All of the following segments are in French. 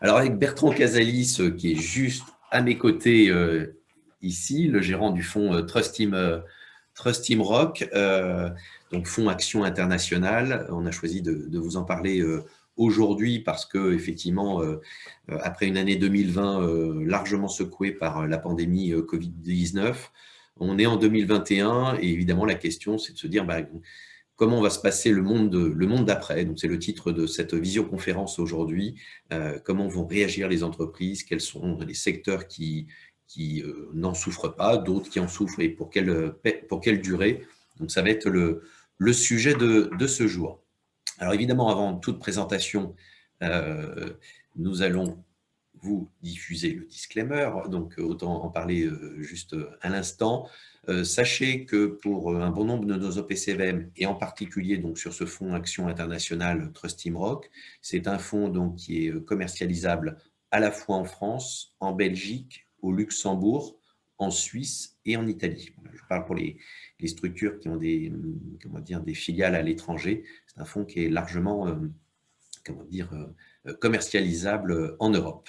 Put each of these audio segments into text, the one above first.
Alors avec Bertrand Casalis, qui est juste à mes côtés ici, le gérant du fonds Trust Team, Trust Team Rock, donc fonds Action Internationale. On a choisi de, vous en parler aujourd'hui parce que effectivement, après une année 2020 largement secouée par la pandémie Covid-19, on est en 2021 et évidemment la question c'est de se dire bah, comment va se passer le monde, d'après. C'est le titre de cette visioconférence aujourd'hui. comment vont réagir les entreprises? Quels sont les secteurs qui, qui n'en souffrent pas, d'autres qui en souffrent et pour quelle, durée? Donc ça va être le, le sujet de, de ce jour. Alors évidemment, avant toute présentation, euh, nous allons vous diffuser le disclaimer, donc autant en parler euh, juste à l'instant. Euh, sachez que pour un bon nombre de nos OPCVM, et en particulier donc sur ce fonds Action Internationale Trust Team Rock, c'est un fonds donc qui est commercialisable à la fois en France, en Belgique, au Luxembourg, en Suisse et en Italie. Je parle pour les, structures qui ont des, comment dire, des filiales à l'étranger. C'est un fonds qui est largement euh, comment dire, euh, commercialisable en Europe.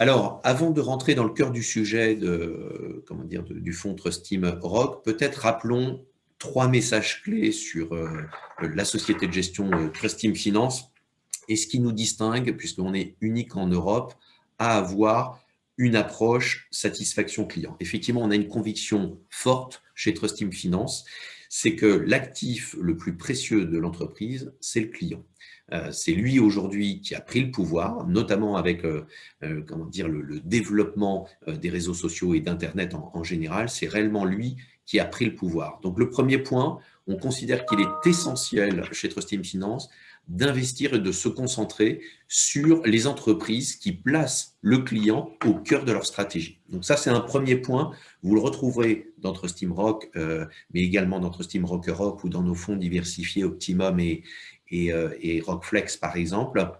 Alors, avant de rentrer dans le cœur du sujet du fonds Trust Team Rock, peut-être rappelons trois messages clés sur euh, la société de gestion Trust Team Finance et ce qui nous distingue, puisqu'on est unique en Europe, à avoir une approche satisfaction client. Effectivement, on a une conviction forte chez Trust Team Finance, c'est que l'actif le plus précieux de l'entreprise, c'est le client. Euh, c'est lui aujourd'hui qui a pris le pouvoir, notamment avec euh, euh, comment dire, le, développement des réseaux sociaux et d'Internet en, général. C'est réellement lui qui a pris le pouvoir. Donc le premier point, on considère qu'il est essentiel chez Trust Team Finance d'investir et de se concentrer sur les entreprises qui placent le client au cœur de leur stratégie. Donc ça, c'est un premier point. Vous le retrouverez dans Steam Rock, euh, mais également dans Steam Rock Europe ou dans nos fonds diversifiés Optimum et, et, euh, et Rockflex, par exemple,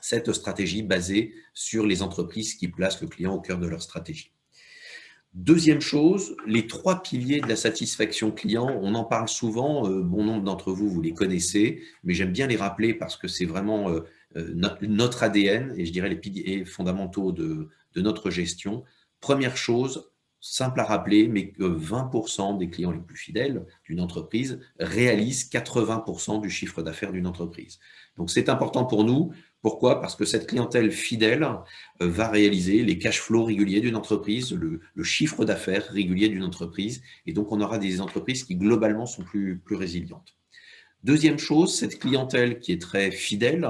cette stratégie basée sur les entreprises qui placent le client au cœur de leur stratégie. Deuxième chose, les trois piliers de la satisfaction client, on en parle souvent, euh, bon nombre d'entre vous, vous les connaissez, mais j'aime bien les rappeler parce que c'est vraiment euh, notre ADN et je dirais les piliers fondamentaux de notre gestion. Première chose, simple à rappeler, mais que 20% des clients les plus fidèles d'une entreprise réalisent 80% du chiffre d'affaires d'une entreprise. Donc c'est important pour nous pourquoi? Parce que cette clientèle fidèle euh, va réaliser les cash flows réguliers d'une entreprise, le, chiffre d'affaires régulier d'une entreprise, et donc on aura des entreprises qui globalement sont plus, plus résilientes. Deuxième chose, cette clientèle qui est très fidèle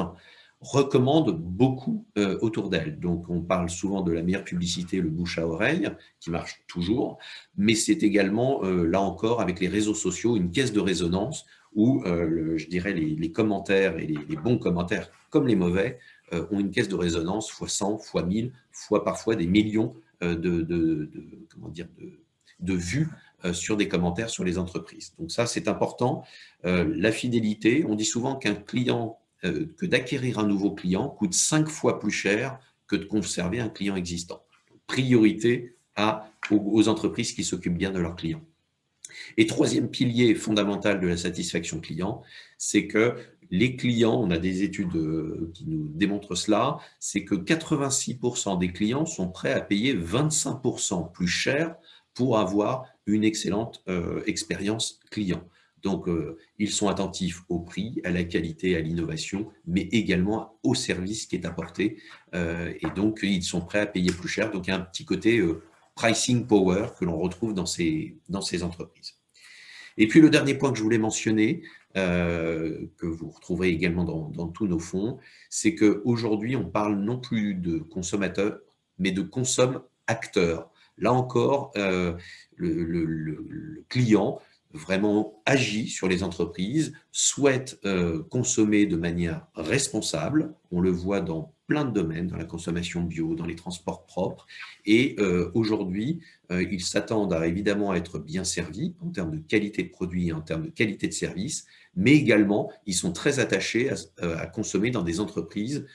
recommande beaucoup euh, autour d'elle. Donc on parle souvent de la meilleure publicité, le bouche à oreille, qui marche toujours, mais c'est également, euh, là encore, avec les réseaux sociaux, une caisse de résonance où, je dirais, les, commentaires et les bons commentaires comme les mauvais, euh, ont une caisse de résonance fois 100, fois 1000, fois parfois des millions euh, de, comment dire, de, vues euh, sur des commentaires sur les entreprises. Donc ça, c'est important. la fidélité, on dit souvent qu'un client, que d'acquérir un nouveau client coûte cinq fois plus cher que de conserver un client existant. Priorité aux entreprises qui s'occupent bien de leurs clients. Et troisième pilier fondamental de la satisfaction client, c'est que les clients, on a des études euh, qui nous démontrent cela, c'est que 86% des clients sont prêts à payer 25% plus cher pour avoir une excellente euh, expérience client. Donc, euh, ils sont attentifs au prix, à la qualité, à l'innovation, mais également au service qui est apporté. et donc, ils sont prêts à payer plus cher. Donc, il y a un petit côté pricing power que l'on retrouve dans ces, entreprises. Et puis, le dernier point que je voulais mentionner, euh, que vous retrouverez également dans, tous nos fonds, c'est qu'aujourd'hui, on parle non plus de consommateurs, mais de consomme-acteurs. Là encore, euh, le, client vraiment agit sur les entreprises, souhaite euh, consommer de manière responsable, on le voit dans plein de domaines, dans la consommation bio, dans les transports propres. Et euh, aujourd'hui, euh, ils s'attendent à, évidemment à être bien servis en termes de qualité de produits et en termes de qualité de service, mais également, ils sont très attachés à, euh, consommer dans des entreprises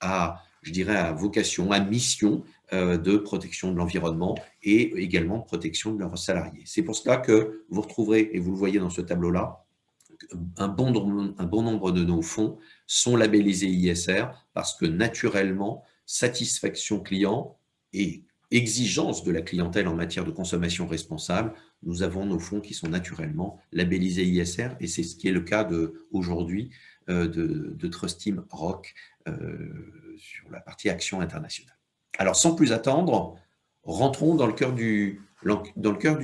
à, je dirais, à vocation, à mission de protection de l'environnement et également de protection de leurs salariés. C'est pour cela que vous retrouverez, et vous le voyez dans ce tableau-là, un bon, nombre de nos fonds sont labellisés ISR parce que naturellement, satisfaction client et exigence de la clientèle en matière de consommation responsable, nous avons nos fonds qui sont naturellement labellisés ISR et c'est ce qui est le cas aujourd'hui euh, de, de Trust Team Rock euh, sur la partie action internationale. Alors sans plus attendre, rentrons dans le cœur du,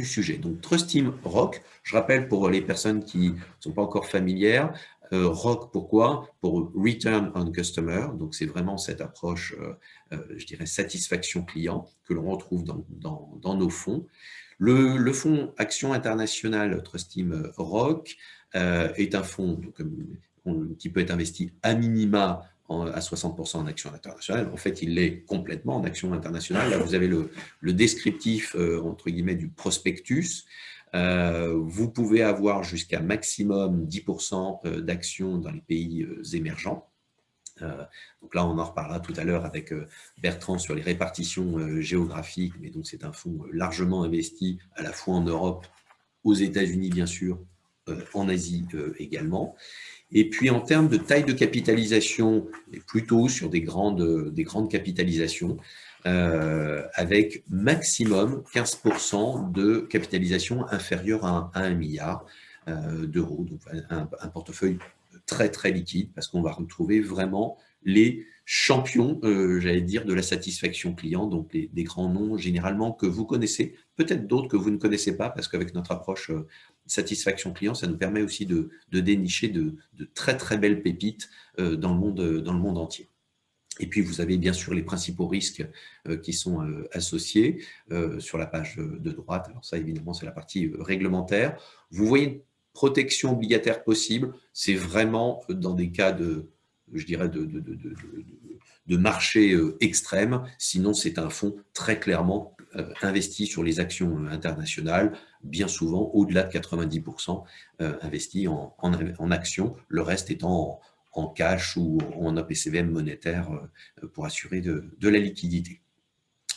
sujet. Donc Trust Team Rock, je rappelle pour les personnes qui ne sont pas encore familières, euh, ROC, pourquoi? Pour Return on Customer, donc c'est vraiment cette approche, euh, euh, je dirais, satisfaction client que l'on retrouve dans, nos fonds. Le, fonds Action Internationale Trust Team ROC est un fonds qui peut être investi à minima à 60% en action internationale. En fait, il l'est complètement en action internationale. Là, vous avez le, descriptif, entre guillemets, du prospectus. Euh, vous pouvez avoir jusqu'à maximum 10% euh, d'actions dans les pays euh, émergents. donc là, on en reparlera tout à l'heure avec Bertrand sur les répartitions géographiques, mais donc c'est un fonds largement investi à la fois en Europe, aux États-Unis bien sûr, en Asie également. Et puis en termes de taille de capitalisation, plutôt sur des grandes, des grandes capitalisations, euh, avec maximum 15% de capitalisation inférieure à, 1 milliard euh, d'euros. Donc un, portefeuille très très liquide parce qu'on va retrouver vraiment les champions, euh, j'allais dire, de la satisfaction client, donc des grands noms généralement que vous connaissez, peut-être d'autres que vous ne connaissez pas, parce qu'avec notre approche satisfaction client, ça nous permet aussi de, dénicher de, très très belles pépites dans, le monde, dans le monde entier. Et puis, vous avez bien sûr les principaux risques euh, qui sont euh, associés euh, sur la page de droite. Alors ça, évidemment, c'est la partie réglementaire. Vous voyez une protection obligataire possible. C'est vraiment dans des cas de, je dirais, de marché extrême. Sinon, c'est un fonds très clairement investi sur les actions internationales, bien souvent au-delà de 90% investi en, en, en actions, le reste étant en, cash ou en APCVM monétaire euh, pour assurer de, la liquidité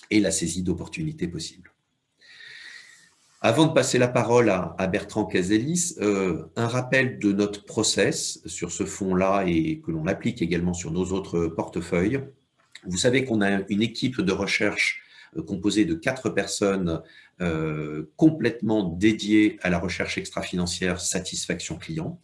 et la saisie d'opportunités possibles. Avant de passer la parole à, Bertrand Cazelis, euh, un rappel de notre process sur ce fonds-là et que l'on applique également sur nos autres portefeuilles. Vous savez qu'on a une équipe de recherche euh, composée de quatre personnes complètement dédiées à la recherche extra-financière satisfaction client.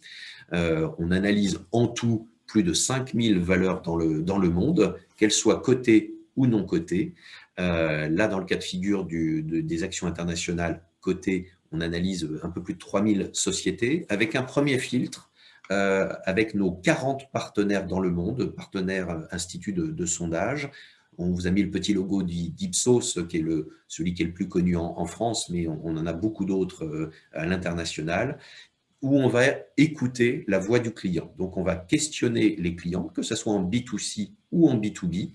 Euh, on analyse en tout plus de 5000 valeurs dans le, dans le monde, qu'elles soient cotées ou non cotées. Euh, là, dans le cas de figure des actions internationales cotées, on analyse un peu plus de 3000 sociétés avec un premier filtre euh, avec nos 40 partenaires dans le monde, partenaires instituts de, sondage. On vous a mis le petit logo d'Ipsos, qui est celui qui est le plus connu en, France, mais on, on, en a beaucoup d'autres à l'international où on va écouter la voix du client. Donc, on va questionner les clients, que ce soit en B2C ou en B2B,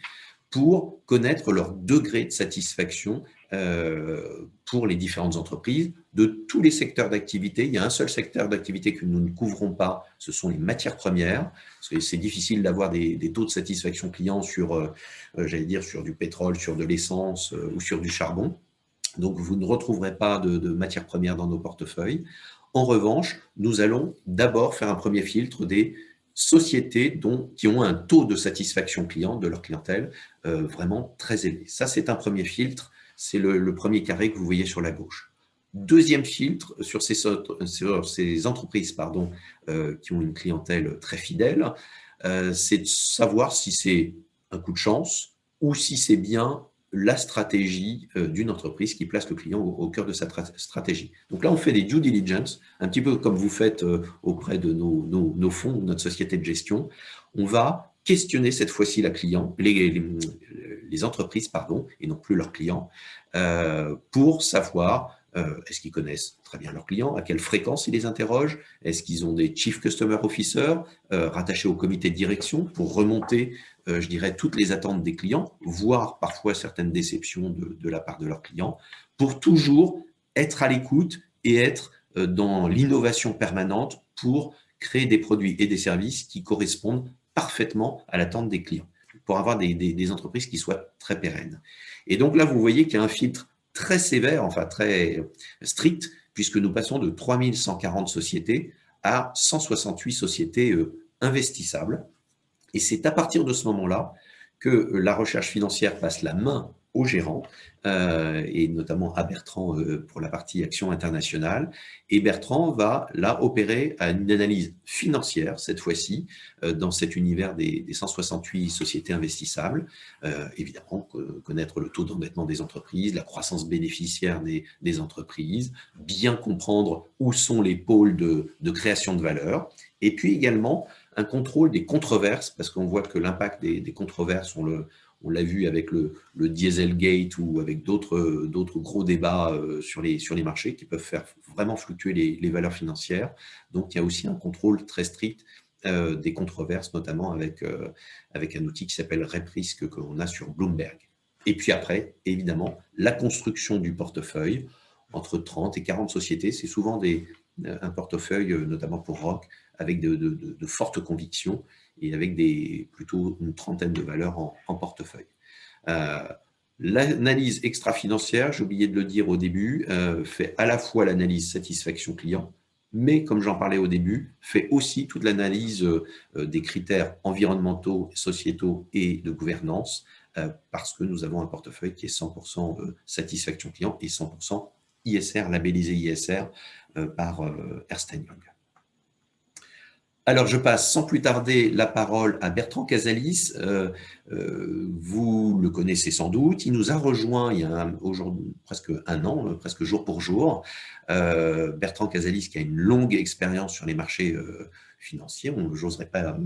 pour connaître leur degré de satisfaction euh, pour les différentes entreprises de tous les secteurs d'activité. Il y a un seul secteur d'activité que nous ne couvrons pas, ce sont les matières premières. C'est difficile d'avoir des, taux de satisfaction client sur, euh, euh, j'allais dire, sur du pétrole, sur de l'essence ou sur du charbon. Donc, vous ne retrouverez pas de, matières premières dans nos portefeuilles. En revanche, nous allons d'abord faire un premier filtre des sociétés dont, qui ont un taux de satisfaction client de leur clientèle euh, vraiment très élevé. Ça, c'est un premier filtre. C'est le, premier carré que vous voyez sur la gauche. Deuxième filtre sur ces, entreprises pardon, euh, qui ont une clientèle très fidèle, euh, c'est de savoir si c'est un coup de chance ou si c'est bien la stratégie euh, d'une entreprise qui place le client au, cœur de sa stratégie. Donc là, on fait des due diligence, un petit peu comme vous faites auprès de nos, nos, fonds, notre société de gestion. On va questionner cette fois-ci les, les, entreprises, pardon, et non plus leurs clients, euh, pour savoir est-ce qu'ils connaissent très bien leurs clients, à quelle fréquence ils les interrogent, est-ce qu'ils ont des Chief Customer Officers rattachés au comité de direction pour remonter euh, je dirais, toutes les attentes des clients, voire parfois certaines déceptions de, la part de leurs clients, pour toujours être à l'écoute et être euh, dans l'innovation permanente pour créer des produits et des services qui correspondent parfaitement à l'attente des clients, pour avoir des, entreprises qui soient très pérennes. Et donc là, vous voyez qu'il y a un filtre très sévère, enfin très strict, puisque nous passons de 3140 sociétés à 168 sociétés investissables. Et c'est à partir de ce moment-là que la recherche financière passe la main au gérant, euh, et notamment à Bertrand euh, pour la partie action internationale. Et Bertrand va là opérer une analyse financière, cette fois-ci, euh, dans cet univers des, 168 sociétés investissables. évidemment, connaître le taux d'endettement des entreprises, la croissance bénéficiaire des, entreprises, bien comprendre où sont les pôles de, de création de valeur, et puis également un contrôle des controverses, parce qu'on voit que l'impact des, des controverses, on le, on l'a vu avec le, Dieselgate ou avec d'autres gros débats euh, sur les, marchés qui peuvent faire vraiment fluctuer les, valeurs financières. Donc, il y a aussi un contrôle très strict euh, des controverses, notamment avec, euh, un outil qui s'appelle RepRisk que l'on a sur Bloomberg. Et puis après, évidemment, la construction du portefeuille entre 30 et 40 sociétés. C'est souvent un portefeuille, notamment pour Rock, avec de fortes convictions et avec des, plutôt une trentaine de valeurs en, portefeuille. Euh, l'analyse extra-financière, j'ai oublié de le dire au début, euh, fait à la fois l'analyse satisfaction client, mais comme j'en parlais au début, fait aussi toute l'analyse euh, des critères environnementaux, sociétaux et de gouvernance, parce que nous avons un portefeuille qui est 100% satisfaction client et 100% ISR, labellisé ISR par Ernst Young. Alors, je passe sans plus tarder la parole à Bertrand Casalis. Euh, euh, vous le connaissez sans doute. Il nous a rejoint il y a aujourd'hui presque un an, euh, presque jour pour jour. Bertrand Casalis qui a une longue expérience sur les marchés financiers. Je n'oserais pas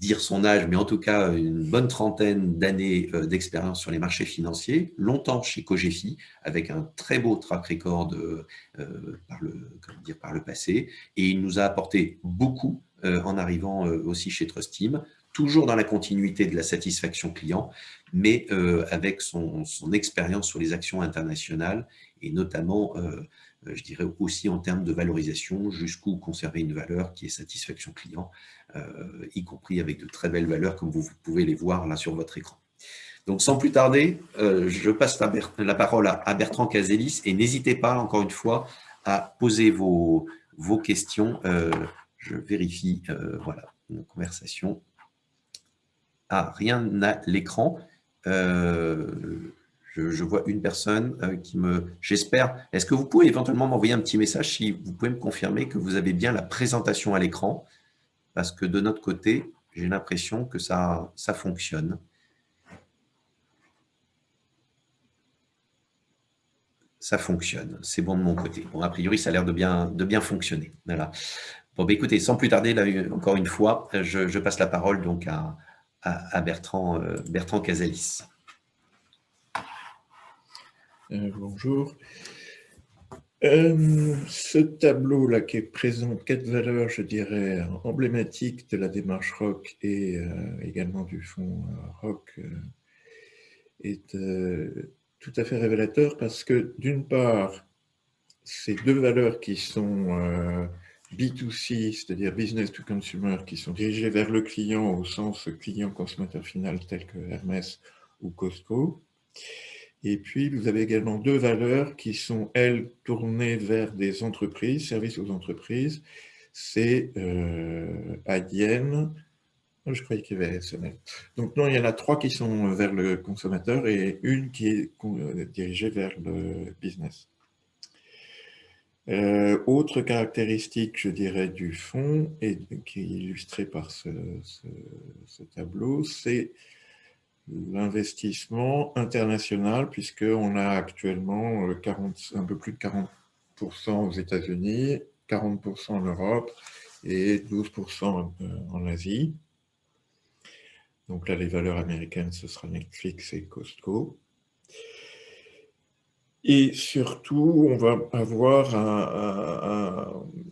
dire son âge, mais en tout cas une bonne trentaine d'années d'expérience sur les marchés financiers. Longtemps chez Cogefi, avec un très beau track record par, le, dire, par le passé. Et il nous a apporté beaucoup en arrivant euh, aussi chez Trustim, toujours dans la continuité de la satisfaction client, mais euh, avec son, expérience sur les actions internationales et notamment, je dirais aussi en termes de valorisation, jusqu'où conserver une valeur qui est satisfaction client, y compris avec de très belles valeurs comme vous, pouvez les voir là sur votre écran. Donc sans plus tarder, je passe la, parole à, Bertrand Casélis et n'hésitez pas encore une fois à poser vos questions je vérifie, euh, voilà, une conversation. Ah, rien à l'écran. Euh, je, vois une personne euh, qui me... J'espère... Est-ce que vous pouvez éventuellement m'envoyer un petit message si vous pouvez me confirmer que vous avez bien la présentation à l'écran? Parce que de notre côté, j'ai l'impression que ça, ça fonctionne. ça fonctionne. C'est bon de mon côté. Bon, a priori, ça a l'air de bien, de bien fonctionner. Voilà. Bon, bah, écoutez, sans plus tarder, encore une fois, je, passe la parole donc à, Bertrand, euh, Bertrand Casalis. Euh, bonjour. Euh, ce tableau-là qui présente quatre valeurs, je dirais, emblématiques de la démarche ROC et également du fonds ROC est tout à fait révélateur parce que d'une part, ces deux valeurs qui sont B2C, c'est-à-dire business to consumer, qui sont dirigés vers le client au sens client-consommateur final tel que Hermès ou Costco. Et puis, vous avez également deux valeurs qui sont, elles, tournées vers des entreprises, services aux entreprises. C'est euh, oh, je croyais qu'il y avait SNL. Donc non, il y en a trois qui sont vers le consommateur et une qui est euh, dirigée vers le business. Euh, autre caractéristique, je dirais, du fonds, et qui est illustrée par ce, tableau, c'est l'investissement international, puisqu'on a actuellement 40, euh, un peu plus de 40% aux États-Unis, 40% en Europe et 12% en Asie. Donc là, les valeurs américaines, ce sera Netflix et Costco. Et surtout, on va avoir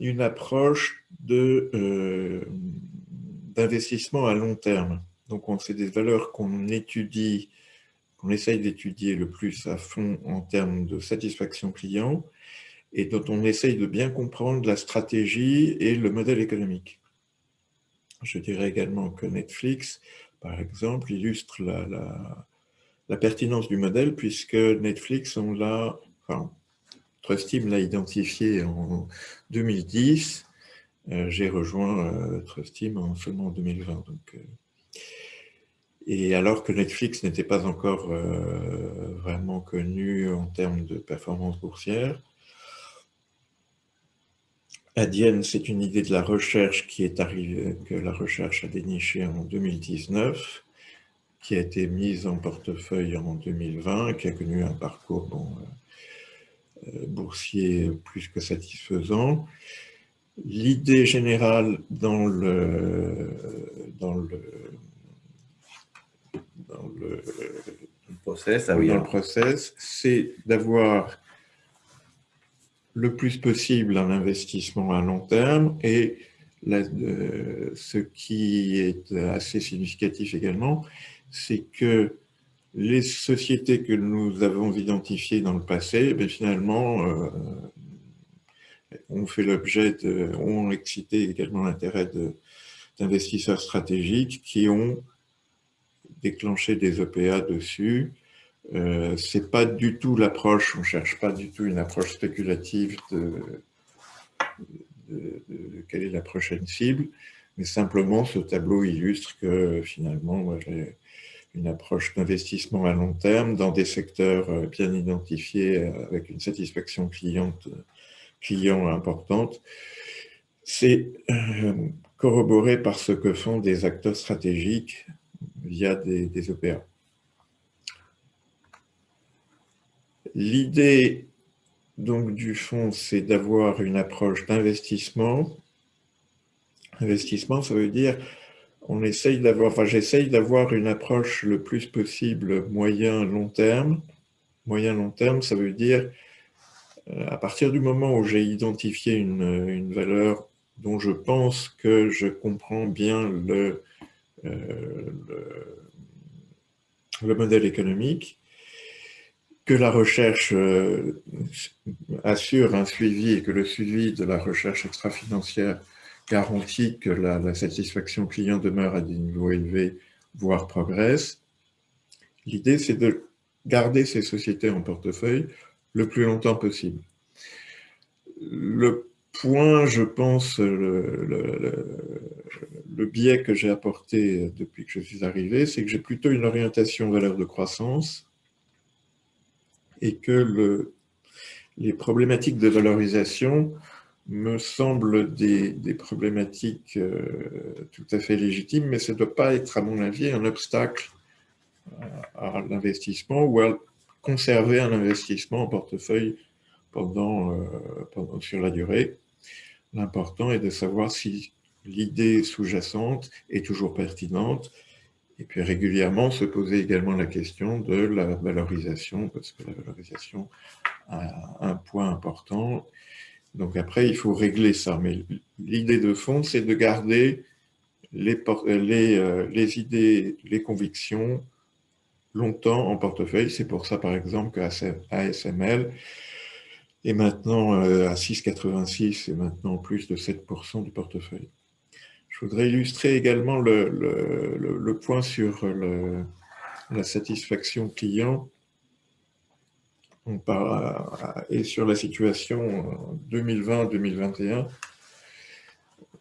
une approche euh, d'investissement à long terme. Donc, c'est des valeurs qu'on étudie, qu'on essaye d'étudier le plus à fond en termes de satisfaction client et dont on essaye de bien comprendre la stratégie et le modèle économique. Je dirais également que Netflix, par exemple, illustre la la pertinence du modèle, puisque Netflix, on l'a, enfin, Trustim l'a identifié en 2010, j'ai rejoint Trustim en seulement en 2020. Donc, et alors que Netflix n'était pas encore vraiment connu en termes de performance boursière, Adyen, c'est une idée de la recherche qui est arrivée, que la recherche a déniché en 2019, qui a été mise en portefeuille en 2020, qui a connu un parcours euh, euh, boursier plus que satisfaisant. L'idée générale dans le, dans le, dans le, process, ah dans le process c'est d'avoir le plus possible un investissement à long terme et euh, ce qui est assez significatif également, c'est que les sociétés que nous avons identifiées dans le passé, ben finalement, euh, ont fait l'objet de, ont excité également l'intérêt d'investisseurs stratégiques qui ont déclenché des OPA dessus. Euh, c'est pas du tout l'approche, on cherche pas du tout une approche spéculative de, quelle est la prochaine cible, mais simplement ce tableau illustre que finalement, j'ai une approche d'investissement à long terme dans des secteurs euh, bien identifiés euh, avec une satisfaction client importante. C'est corroboré par ce que font des acteurs stratégiques via des, des OPA. L'idée donc du fonds, c'est d'avoir une approche d'investissement. Investissement, ça veut dire on essaye d'avoir, enfin j'essaye d'avoir une approche le plus possible moyen-long terme. Moyen-long terme, ça veut dire euh, à partir du moment où j'ai identifié une, valeur dont je pense que je comprends bien le, euh, le modèle économique, que la recherche euh, assure un suivi et que le suivi de la recherche extra-financière garantit que la, satisfaction client demeure à des niveaux élevés, voire progresse. L'idée, c'est de garder ces sociétés en portefeuille le plus longtemps possible. Le point, je pense, le, le biais que j'ai apporté depuis que je suis arrivé, c'est que j'ai plutôt une orientation valeur de croissance et que le, les problématiques de valorisation me semblent des, problématiques euh, tout à fait légitimes, mais ça ne doit pas être, à mon avis, un obstacle à, l'investissement ou à conserver un investissement en portefeuille euh, pendant sur la durée. L'important est de savoir si l'idée sous-jacente est toujours pertinente et puis régulièrement se poser également la question de la valorisation, parce que la valorisation a un point important. Donc après, il faut régler ça. Mais l'idée de fond, c'est de garder les, euh, les, idées, les convictions longtemps en portefeuille. C'est pour ça, par exemple, qu'ASML est maintenant euh, à 6,86 et maintenant plus de 7% du portefeuille. Je voudrais illustrer également le, point sur la satisfaction client et sur la situation 2020-2021.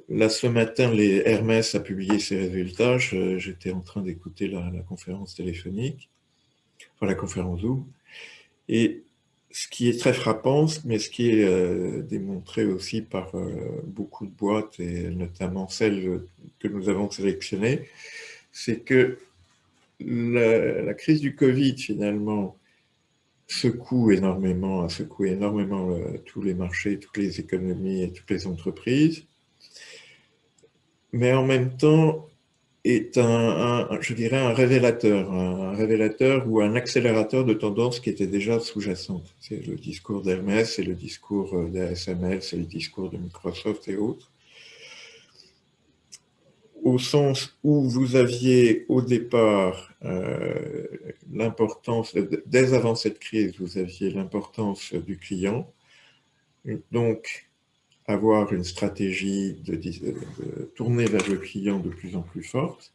Là, ce matin, les Hermès a publié ses résultats. J'étais en train d'écouter la, la, conférence téléphonique, enfin la conférence Zoom. Et ce qui est très frappant, mais ce qui est euh, démontré aussi par euh, beaucoup de boîtes, et notamment celles que nous avons sélectionnées, c'est que la, crise du Covid, finalement, secoue énormément, a secoué énormément euh, tous les marchés, toutes les économies et toutes les entreprises. Mais en même temps, est un, je dirais, un révélateur, un révélateur ou un accélérateur de tendances qui étaient déjà sous-jacentes. C'est le discours d'Hermès, c'est le discours d'ASML, c'est le discours de Microsoft et autres. Au sens où vous aviez au départ euh, l'importance, dès avant cette crise, vous aviez l'importance du client. Donc, avoir une stratégie de, tourner vers le client de plus en plus forte.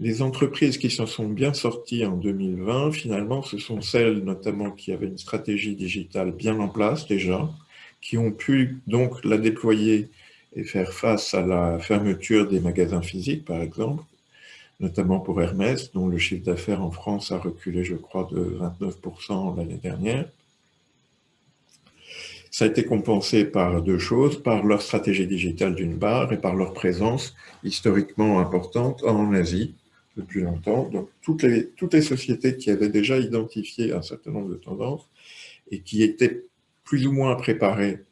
Les entreprises qui s'en sont bien sorties en 2020, finalement, ce sont celles notamment qui avaient une stratégie digitale bien en place déjà, qui ont pu donc la déployer et faire face à la fermeture des magasins physiques, par exemple, notamment pour Hermès, dont le chiffre d'affaires en France a reculé, je crois, de 29% l'année dernière. Ça a été compensé par deux choses, par leur stratégie digitale d'une part et par leur présence historiquement importante en Asie depuis longtemps. Donc toutes les, sociétés qui avaient déjà identifié un certain nombre de tendances et qui étaient plus ou moins préparées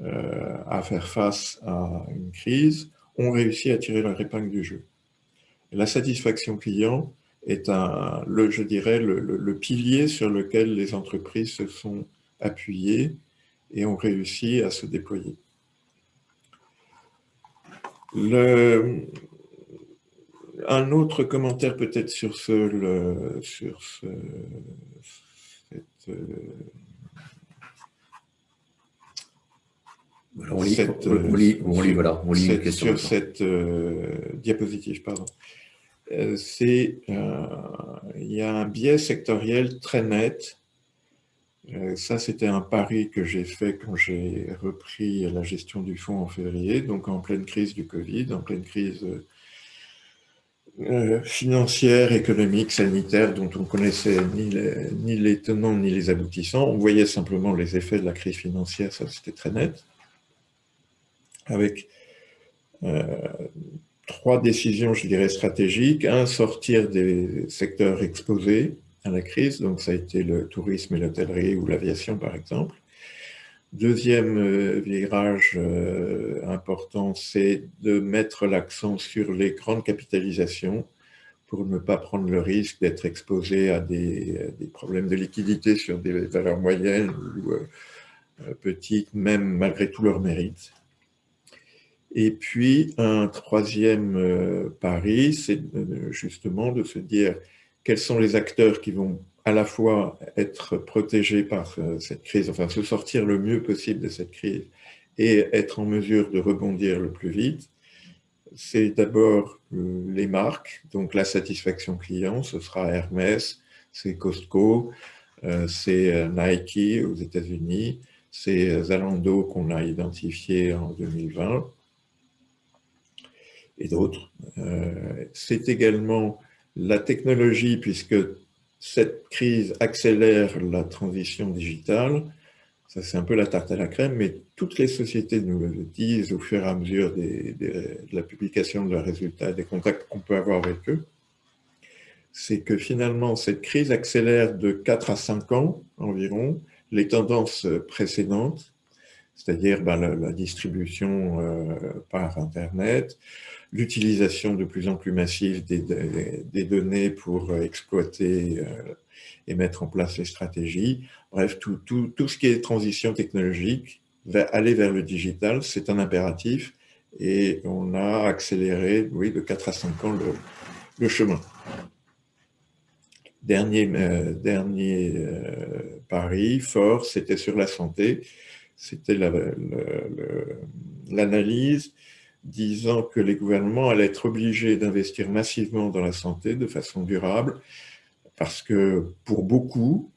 à faire face à une crise ont réussi à tirer leur épingle du jeu. la satisfaction client est, un, le, je dirais, le, pilier sur lequel les entreprises se sont appuyées et ont réussi à se déployer. Un autre commentaire peut-être sur ce, sur ce, cette, on lit, cette, on lit, on lit, voilà, on lit cette, question sur cette euh, diapositive, pardon. Euh, c'est, euh, il y a un biais sectoriel très net ça, c'était un pari que j'ai fait quand j'ai repris la gestion du fonds en février, donc en pleine crise du Covid, en pleine crise euh, financière, économique, sanitaire, dont on connaissait ni les, ni les tenants ni les aboutissants. On voyait simplement les effets de la crise financière, ça c'était très net, avec euh, trois décisions, je dirais, stratégiques. Un, sortir des secteurs exposés, à la crise, donc ça a été le tourisme et l'hôtellerie ou l'aviation par exemple. Deuxième euh, virage euh, important, c'est de mettre l'accent sur les grandes capitalisations pour ne pas prendre le risque d'être exposé à des, problèmes de liquidité sur des valeurs moyennes ou petites, même malgré tout leur mérite. Et puis, un troisième pari, c'est justement de se dire quels sont les acteurs qui vont à la fois être protégés par euh, cette crise, enfin se sortir le mieux possible de cette crise et être en mesure de rebondir le plus vite, c'est d'abord euh, les marques, donc la satisfaction client, ce sera Hermès, c'est Costco, euh, c'est Nike aux États-Unis, c'est Zalando qu'on a identifié en 2020 et d'autres. C'est également la technologie, puisque cette crise accélère la transition digitale, ça c'est un peu la tarte à la crème, mais toutes les sociétés nous le disent au fur et à mesure de la publication de leurs résultats, des contacts qu'on peut avoir avec eux, c'est que finalement cette crise accélère de 4 à 5 ans environ les tendances précédentes, c'est-à-dire ben, la, distribution euh, par Internet, l'utilisation de plus en plus massive des, données pour euh, exploiter euh, et mettre en place les stratégies. Bref, tout, ce qui est transition technologique, va aller vers le digital, c'est un impératif et on a accéléré, oui, de 4 à 5 ans le, chemin. Dernier, euh, dernier pari fort, c'était sur la santé, c'était l'analyse disant que les gouvernements allaient être obligés d'investir massivement dans la santé de façon durable, parce que pour beaucoup,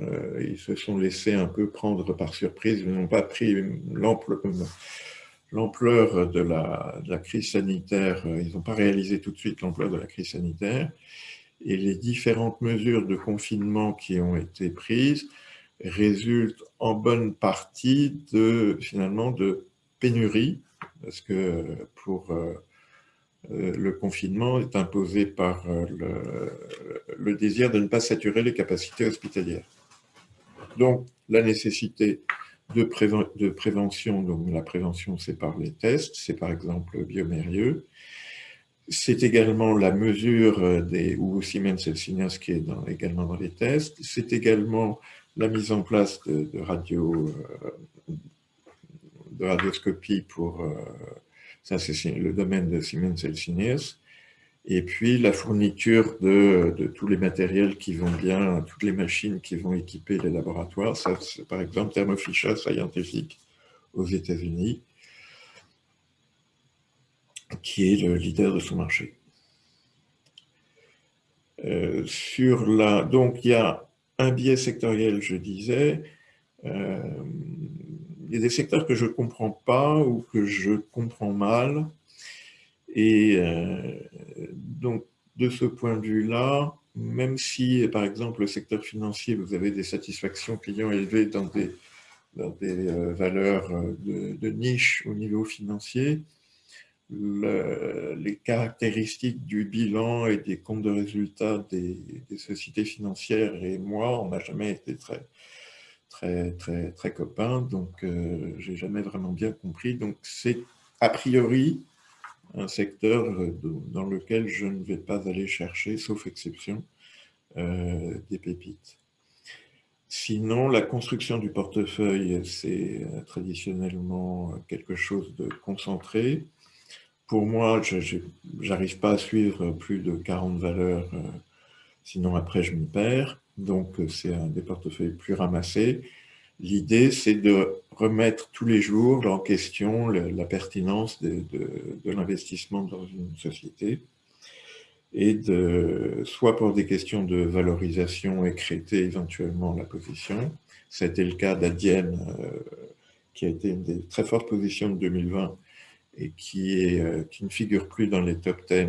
euh, ils se sont laissés un peu prendre par surprise, ils n'ont pas pris l'ampleur de la, crise sanitaire, euh, ils n'ont pas réalisé tout de suite l'ampleur de la crise sanitaire, et les différentes mesures de confinement qui ont été prises résultent en bonne partie de, finalement, de pénurie parce que pour euh, euh, le confinement est imposé par euh, le, désir de ne pas saturer les capacités hospitalières. Donc, la nécessité de, de prévention, donc la prévention c'est par les tests, c'est par exemple biomérieux, c'est également la mesure des, ou Siemens Healthineers qui est également dans les tests, c'est également la mise en place de, radio, de radioscopie pour, euh, ça c'est le domaine de Siemens Healthineers, et puis la fourniture de, de, tous les matériels qui vont bien, toutes les machines qui vont équiper les laboratoires, ça c'est par exemple Thermo Fisher Scientific aux États-Unis, qui est le leader de son marché. Euh, sur la, donc il y a un biais sectoriel, je disais, euh, il y a des secteurs que je ne comprends pas ou que je comprends mal. Et euh, donc, de ce point de vue-là, même si, par exemple, le secteur financier, vous avez des satisfactions clients élevées dans des, des euh, valeurs de, de, niche au niveau financier, les caractéristiques du bilan et des comptes de résultats des, sociétés financières et moi, on n'a jamais été très, très, très, très copains, donc euh, j'ai jamais vraiment bien compris. Donc c'est a priori un secteur euh, dans lequel je ne vais pas aller chercher, sauf exception, euh, des pépites. Sinon, la construction du portefeuille, c'est traditionnellement quelque chose de concentré pour moi, je n'arrive pas à suivre plus de 40 valeurs, euh, sinon après je m'y perds. Donc euh, c'est un des portefeuilles plus ramassés. L'idée, c'est de remettre tous les jours en question la pertinence de, l'investissement dans une société et de, soit pour des questions de valorisation, écréter éventuellement la position. C'était le cas d'Adienne, euh, qui a été une des très fortes positions de 2020 et euh, qui ne figure plus dans les top 10 euh,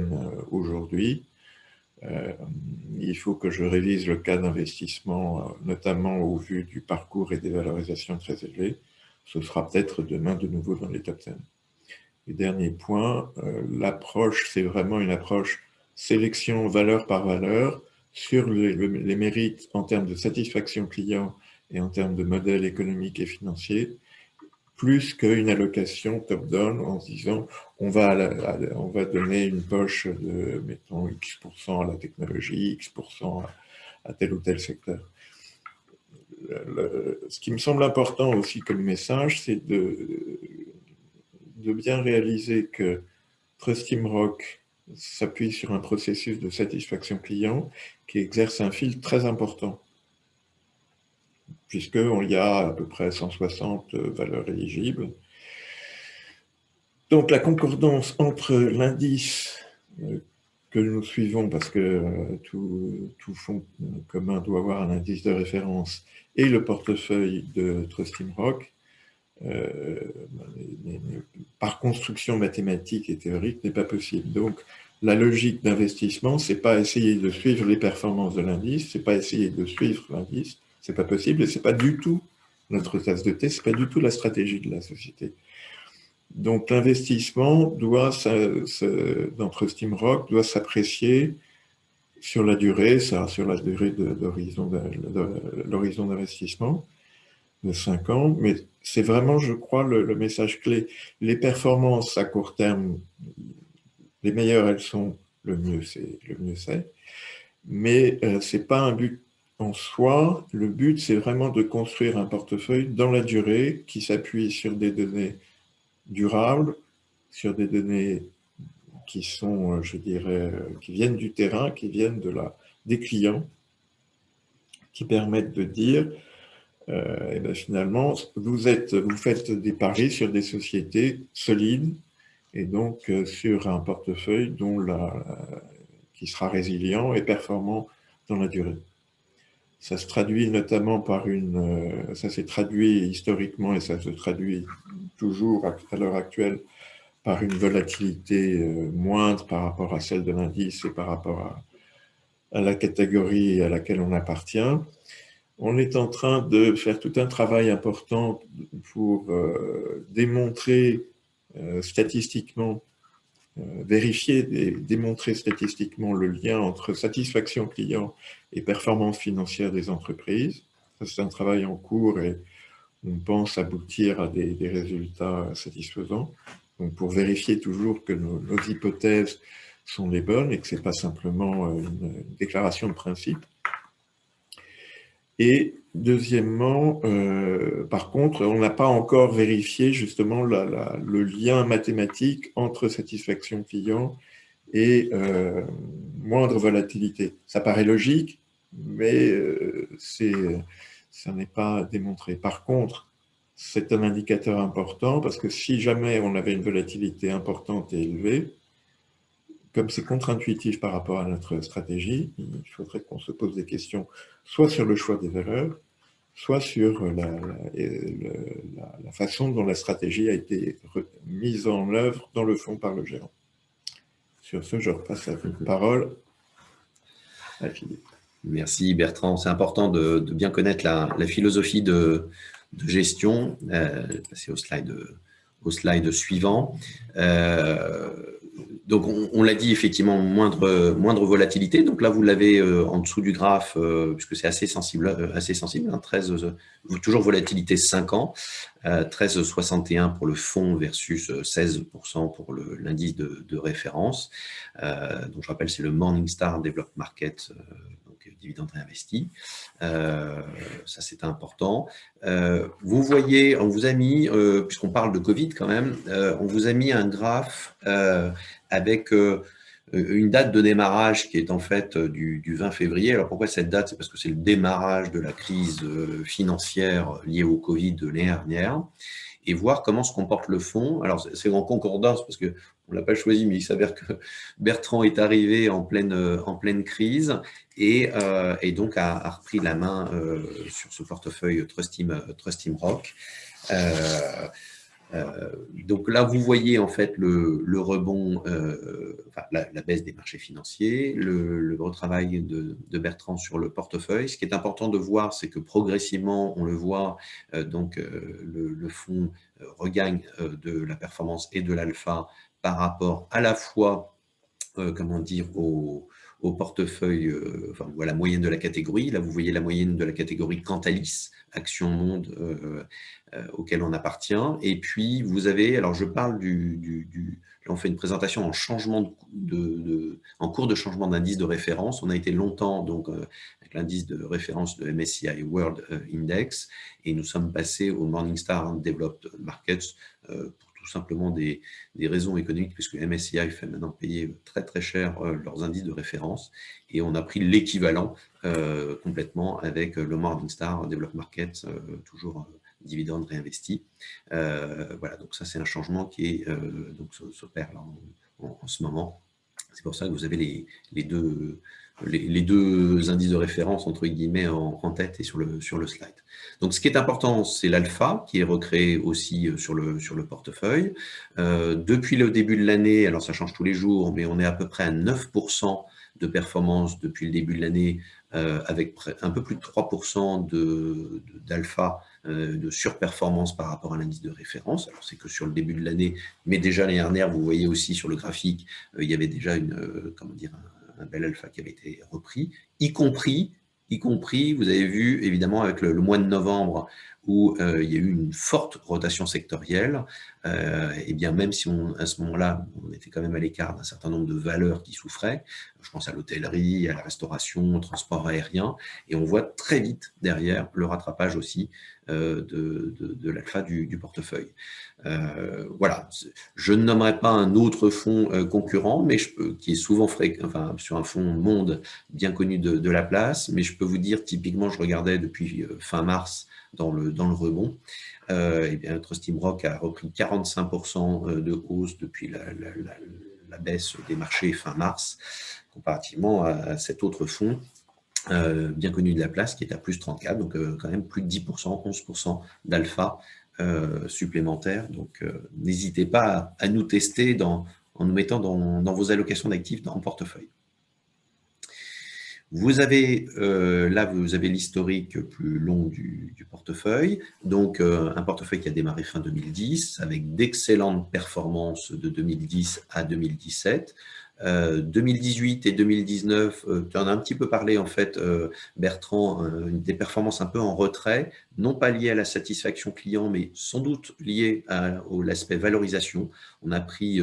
aujourd'hui. Euh, il faut que je révise le cas d'investissement, notamment au vu du parcours et des valorisations très élevées. Ce sera peut-être demain de nouveau dans les top 10. Et dernier point, l'approche, c'est vraiment une approche sélection valeur par valeur sur les, mérites en termes de satisfaction client et en termes de modèle économique et financier, plus qu'une allocation top-down en se disant on va, on va donner une poche de, mettons, X% à la technologie, X% à, tel ou tel secteur. ce qui me semble important aussi comme message, c'est de, de bien réaliser que Trust Team Rock s'appuie sur un processus de satisfaction client qui exerce un fil très important puisqu'il y a à peu près 160 euh, valeurs éligibles. Donc la concordance entre l'indice euh, que nous suivons, parce que euh, tout, tout, fonds commun doit avoir un indice de référence, et le portefeuille de Trustim Rock, par construction mathématique et théorique, n'est pas possible. Donc la logique d'investissement, c'est pas essayer de suivre les performances de l'indice, c'est pas essayer de suivre l'indice, c'est pas possible et c'est pas du tout notre tasse de thé, c'est pas du tout la stratégie de la société. Donc l'investissement doit, d'entre Steamrock, doit s'apprécier sur la durée, ça, sur la durée d'horizon l'horizon d'investissement de 5 ans, mais c'est vraiment, je crois, le, message clé. Les performances à court terme, les meilleures elles sont, le mieux c'est, le mieux mais euh, c'est pas un but en soi, le but, c'est vraiment de construire un portefeuille dans la durée qui s'appuie sur des données durables, sur des données qui sont, euh, je dirais, euh, qui viennent du terrain, qui viennent de la, des clients, qui permettent de dire, euh, eh ben, finalement, vous, êtes, vous faites des paris sur des sociétés solides et donc sur un portefeuille dont la, qui sera résilient et performant dans la durée. Ça se traduit notamment par une... Euh, ça s'est traduit historiquement et ça se traduit toujours à l'heure actuelle par une volatilité euh, moindre par rapport à celle de l'indice et par rapport à, la catégorie à laquelle on appartient. On est en train de faire tout un travail important pour euh, démontrer statistiquement vérifier et démontrer statistiquement le lien entre satisfaction client et performance financière des entreprises. C'est un travail en cours et on pense aboutir à des, résultats satisfaisants. Donc pour vérifier toujours que nos, hypothèses sont les bonnes et que ce n'est pas simplement euh, une, déclaration de principe. Et deuxièmement, euh, par contre, on n'a pas encore vérifié justement le lien mathématique entre satisfaction client et euh, moindre volatilité. Ça paraît logique, mais euh, ça n'est pas démontré. Par contre, c'est un indicateur important parce que si jamais on avait une volatilité importante et élevée, comme c'est contre-intuitif par rapport à notre stratégie, il faudrait qu'on se pose des questions soit sur le choix des valeurs, soit sur la, façon dont la stratégie a été mise en œuvre dans le fond par le gérant. Sur ce, je repasse la parole à Philippe. Merci Bertrand. C'est important de, bien connaître la, philosophie de, gestion. Euh, passer au slide, au slide suivant. Euh, donc, on, l'a dit, effectivement, moindre, moindre volatilité. Donc là, vous l'avez euh, en dessous du graphe, euh, puisque c'est assez sensible, euh, assez sensible 13, hein, toujours volatilité 5 ans, 13,61 pour le fonds versus 16% pour l'indice de, de, référence. donc, je rappelle, c'est le Morningstar Developed Market dividendes réinvestis. Euh, ça, c'est important. Euh, vous voyez, on vous a mis, euh, puisqu'on parle de Covid quand même, on vous a mis un graphe avec une date de démarrage qui est en fait du, 20 février. Alors pourquoi cette date? C'est parce que c'est le démarrage de la crise financière liée au Covid de l'année dernière et voir comment se comporte le fonds. Alors, c'est en concordance parce qu'on ne l'a pas choisi, mais il s'avère que Bertrand est arrivé en pleine, en pleine crise et, euh, donc a, repris la main euh, sur ce portefeuille Trust Team, Rock. Euh, donc là, vous voyez en fait le, rebond, enfin, la, baisse des marchés financiers, le, retravail de, Bertrand sur le portefeuille. Ce qui est important de voir, c'est que progressivement, on le voit, donc le, le fonds regagne de la performance et de l'alpha par rapport à la fois, comment dire, au, portefeuille, euh, enfin, voilà, la moyenne de la catégorie. Là, vous voyez la moyenne de la catégorie Cantalis, Action Monde, euh, euh, auquel on appartient. Et puis, vous avez, alors je parle du, là, on fait une présentation en changement de, en cours de changement d'indice de référence. On a été longtemps, donc, avec l'indice de référence de MSCI World Index, et nous sommes passés au Morningstar Developed Markets simplement des, raisons économiques, puisque MSCI fait maintenant payer très très cher euh, leurs indices de référence, et on a pris l'équivalent euh, complètement avec le Morningstar Developed Market, euh, toujours dividende réinvesti. voilà, donc ça c'est un changement qui est, donc s'opère en, en, ce moment. C'est pour ça que vous avez les, les deux les, deux indices de référence entre guillemets en, tête et sur le, sur le slide. Donc ce qui est important, c'est l'alpha qui est recréé aussi euh, sur le, sur le portefeuille. Euh, depuis le début de l'année, alors ça change tous les jours, mais on est à peu près à 9% de performance depuis le début de l'année, euh, avec un peu plus de 3% d'alpha, de, surperformance par rapport à l'indice de référence. C'est que sur le début de l'année, mais déjà l'année dernière, vous voyez aussi sur le graphique, il y avait déjà une, comment dire, un bel alpha qui avait été repris, y compris, vous avez vu évidemment avec le, mois de novembre où euh, il y a eu une forte rotation sectorielle, euh, et bien même si à ce moment-là, on était quand même à l'écart d'un certain nombre de valeurs qui souffraient, je pense à l'hôtellerie, à la restauration, au transport aérien, et on voit très vite derrière le rattrapage aussi euh, de, de, l'alpha du, portefeuille. Euh, voilà, je ne nommerai pas un autre fonds concurrent, mais qui est souvent fréquent, sur un fonds monde bien connu de, la place, mais je peux vous dire, typiquement, je regardais depuis fin mars dans le rebond, et bien, Trust Rock a repris 45% de hausse depuis la, baisse des marchés fin mars, comparativement à cet autre fonds euh, bien connu de la place, qui est à plus 34, donc euh, quand même plus de 10%, 11% d'alpha euh, supplémentaire. Donc n'hésitez pas à, nous tester dans, en nous mettant dans, vos allocations d'actifs dans le portefeuille. Vous avez, là, vous avez l'historique plus long du, du portefeuille. Donc, un portefeuille qui a démarré fin 2010 avec d'excellentes performances de 2010 à 2017. 2018 euh, et 2019, euh, tu en as un petit peu parlé en fait, euh, Bertrand, des performances un peu en retrait, non pas liées à la satisfaction client, mais sans doute liées à, l'aspect valorisation. On a pris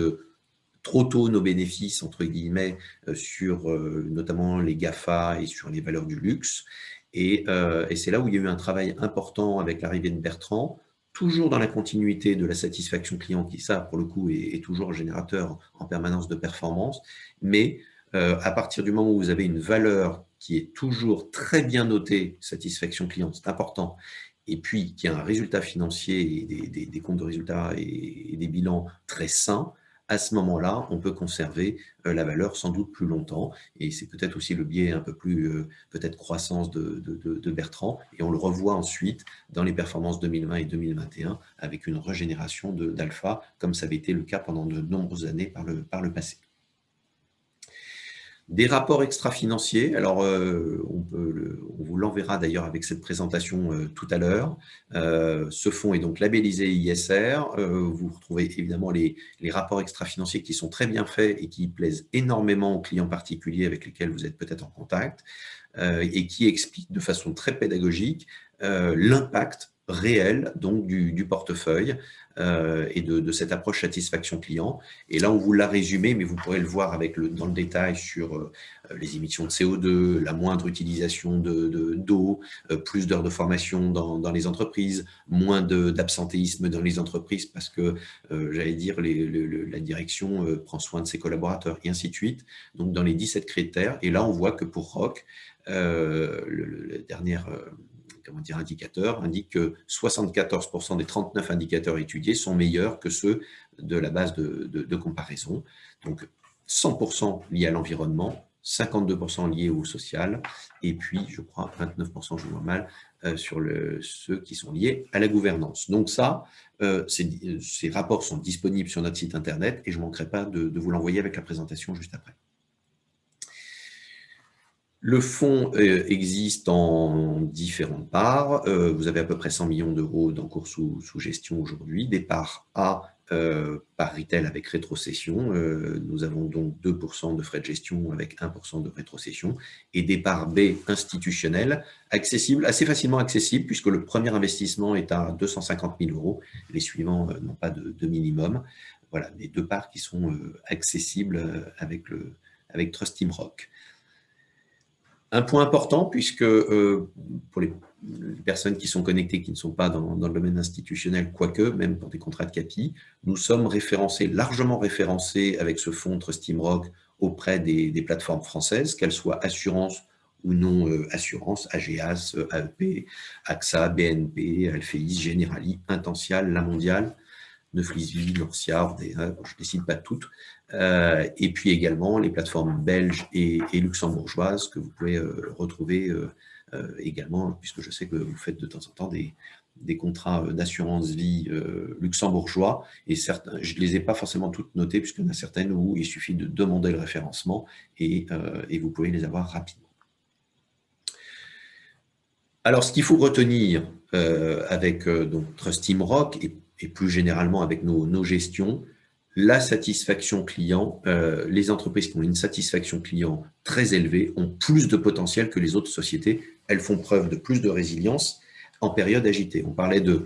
trop tôt nos bénéfices, entre guillemets, sur notamment les GAFA et sur les valeurs du luxe. Et, et c'est là où il y a eu un travail important avec l'arrivée de Bertrand, toujours dans la continuité de la satisfaction client, qui ça, pour le coup, est, toujours un générateur en permanence de performance, mais euh, à partir du moment où vous avez une valeur qui est toujours très bien notée, satisfaction client, c'est important, et puis qui a un résultat financier et des, comptes de résultats et, des bilans très sains, à ce moment-là, on peut conserver euh, la valeur sans doute plus longtemps. Et c'est peut-être aussi le biais un peu plus, euh, peut-être croissance de, de, Bertrand. Et on le revoit ensuite dans les performances 2020 et 2021 avec une régénération d'alpha, comme ça avait été le cas pendant de nombreuses années par le, par le passé. Des rapports extra-financiers, alors euh, on, vous l'enverra d'ailleurs avec cette présentation euh, tout à l'heure. Euh, ce fonds est donc labellisé ISR. vous retrouvez évidemment les, les rapports extra-financiers qui sont très bien faits et qui plaisent énormément aux clients particuliers avec lesquels vous êtes peut-être en contact et qui expliquent de façon très pédagogique l'impact réel donc du, portefeuille euh, et de, cette approche satisfaction client. Et là, on vous l'a résumé, mais vous pourrez le voir avec le, dans le détail sur euh, les émissions de CO2, la moindre utilisation d'eau, de, euh, plus d'heures de formation dans, dans, les entreprises, moins d'absentéisme dans les entreprises parce que, j'allais dire, les, la direction prend soin de ses collaborateurs et ainsi de suite. Donc, dans les 17 critères. Et là, on voit que pour ROC, la dernière comment dire, indicateurs indique que 74% des 39 indicateurs étudiés sont meilleurs que ceux de la base de, comparaison. Donc 100% liés à l'environnement, 52% liés au social, et puis, je crois, 29%, je vois mal, euh, sur ceux qui sont liés à la gouvernance. Donc ça, euh, ces, rapports sont disponibles sur notre site internet, et je ne manquerai pas de vous l'envoyer avec la présentation juste après. Le fonds euh, existe en différentes parts. Euh, vous avez à peu près 100 millions d'euros d'encours sous, gestion aujourd'hui. Des parts A euh, par retail avec rétrocession. nous avons donc 2% de frais de gestion avec 1% de rétrocession. Et des parts B institutionnelles, accessibles, assez facilement accessibles, puisque le premier investissement est à 250 000 euros. Les suivants n'ont pas de, minimum. Voilà, les deux parts qui sont accessibles avec, avec Trust Team Rock. Un point important, puisque euh, pour les, personnes qui sont connectées, qui ne sont pas dans, le domaine institutionnel, quoique, même pour des contrats de CAPI, nous sommes référencés, largement référencés avec ce fonds Rock auprès des, plateformes françaises, qu'elles soient assurance ou non euh, assurance, AGAS, AEP, AXA, BNP, Alphéis, Generali, Intensial, La Mondiale, Neuflisville, Norcia, je ne décide pas toutes, euh, et puis également les plateformes belges et, luxembourgeoises que vous pouvez euh, retrouver euh, également, puisque je sais que vous faites de temps en temps des, contrats d'assurance vie luxembourgeois, et certains, je ne les ai pas forcément toutes notées, puisqu'il y en a certaines où il suffit de demander le référencement, et, et vous pouvez les avoir rapidement. Alors, ce qu'il faut retenir avec donc, Trust Team Rock, et, et plus généralement avec nos, nos gestions, la satisfaction client, euh, les entreprises qui ont une satisfaction client très élevée ont plus de potentiel que les autres sociétés. Elles font preuve de plus de résilience en période agitée. On parlait de,